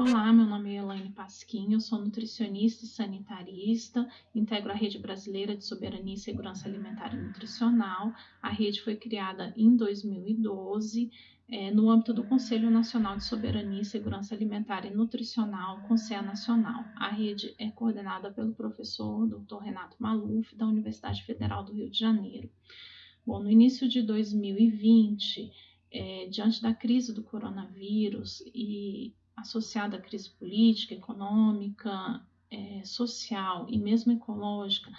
Olá, meu nome é Elaine Pasquim, eu sou nutricionista e sanitarista, integro a Rede Brasileira de Soberania e Segurança Alimentar e Nutricional. A rede foi criada em 2012 é, no âmbito do Conselho Nacional de Soberania e Segurança Alimentar e Nutricional, Conselho Nacional. A rede é coordenada pelo professor Dr. Renato Maluf, da Universidade Federal do Rio de Janeiro. Bom, no início de 2020, é, diante da crise do coronavírus e associada à crise política, econômica, é, social e mesmo ecológica,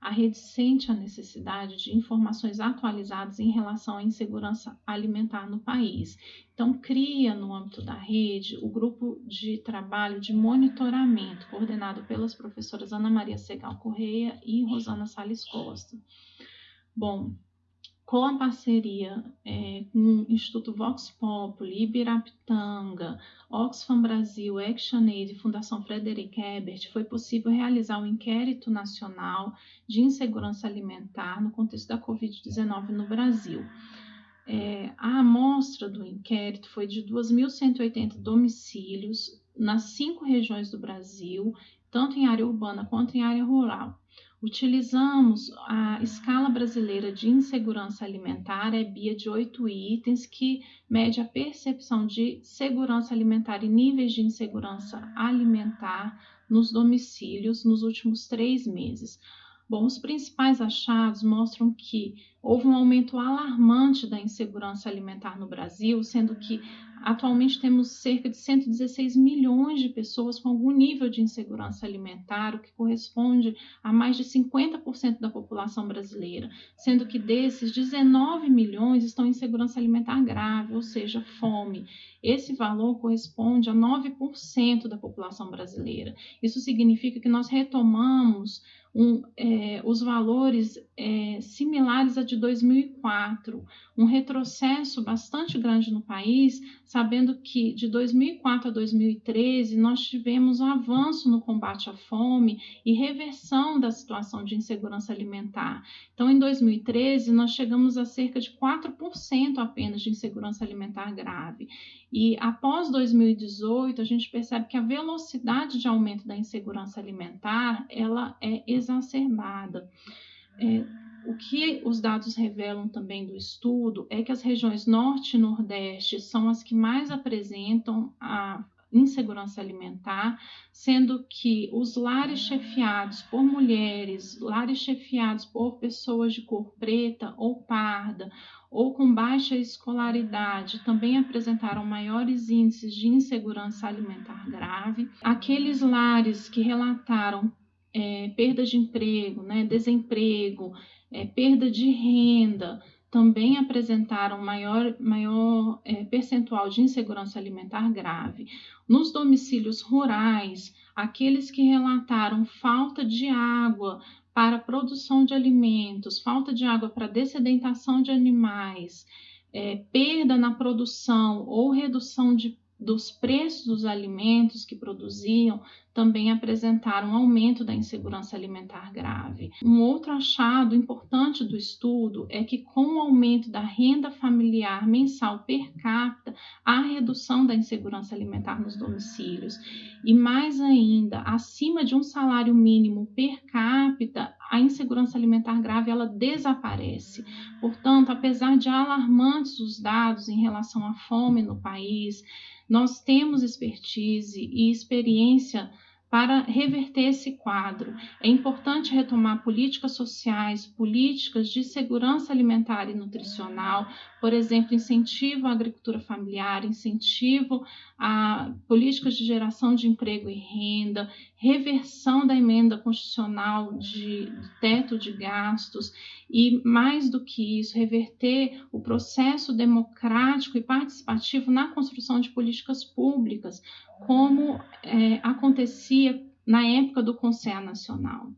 a rede sente a necessidade de informações atualizadas em relação à insegurança alimentar no país. Então, cria no âmbito da rede o grupo de trabalho de monitoramento, coordenado pelas professoras Ana Maria Segal Correia e Rosana Salles Costa. Bom, com a parceria é, com o Instituto Vox Populi, Ibirapitanga, Oxfam Brasil, ActionAid e Fundação Frederic Ebert, foi possível realizar o um inquérito nacional de insegurança alimentar no contexto da Covid-19 no Brasil. É, a amostra do inquérito foi de 2.180 domicílios nas cinco regiões do Brasil, tanto em área urbana quanto em área rural. Utilizamos a escala brasileira de insegurança alimentar, é BIA de oito itens, que mede a percepção de segurança alimentar e níveis de insegurança alimentar nos domicílios nos últimos três meses. Bom, os principais achados mostram que houve um aumento alarmante da insegurança alimentar no Brasil, sendo que atualmente temos cerca de 116 milhões de pessoas com algum nível de insegurança alimentar, o que corresponde a mais de 50% da população brasileira, sendo que desses 19 milhões estão em insegurança alimentar grave, ou seja, fome. Esse valor corresponde a 9% da população brasileira. Isso significa que nós retomamos um, é, os valores é, similares a de 2004, um retrocesso bastante grande no país, sabendo que de 2004 a 2013 nós tivemos um avanço no combate à fome e reversão da situação de insegurança alimentar. Então, em 2013, nós chegamos a cerca de 4% apenas de insegurança alimentar grave. E após 2018, a gente percebe que a velocidade de aumento da insegurança alimentar ela é exacerbada. É, o que os dados revelam também do estudo é que as regiões norte e nordeste são as que mais apresentam a insegurança alimentar, sendo que os lares chefiados por mulheres, lares chefiados por pessoas de cor preta ou parda, ou com baixa escolaridade também apresentaram maiores índices de insegurança alimentar grave. Aqueles lares que relataram é, perda de emprego, né, desemprego, é, perda de renda, também apresentaram maior, maior é, percentual de insegurança alimentar grave. Nos domicílios rurais, aqueles que relataram falta de água para produção de alimentos, falta de água para dessedentação de animais, é, perda na produção ou redução de dos preços dos alimentos que produziam também apresentaram um aumento da insegurança alimentar grave. Um outro achado importante do estudo é que, com o aumento da renda familiar mensal per capita, há redução da insegurança alimentar nos domicílios. E mais ainda, acima de um salário mínimo per capita, a insegurança alimentar grave ela desaparece. Portanto, apesar de alarmantes os dados em relação à fome no país, nós temos expertise e experiência para reverter esse quadro. É importante retomar políticas sociais, políticas de segurança alimentar e nutricional, por exemplo, incentivo à agricultura familiar, incentivo a políticas de geração de emprego e renda, reversão da emenda constitucional de, teto de gastos e, mais do que isso, reverter o processo democrático e participativo na construção de políticas públicas, como é, acontecia na época do Conselho Nacional.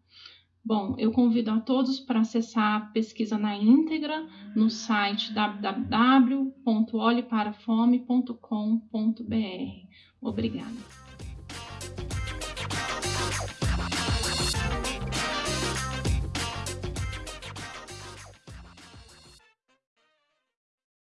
Bom, eu convido a todos para acessar a pesquisa na íntegra no site www.olheparafome.com.br. Obrigada.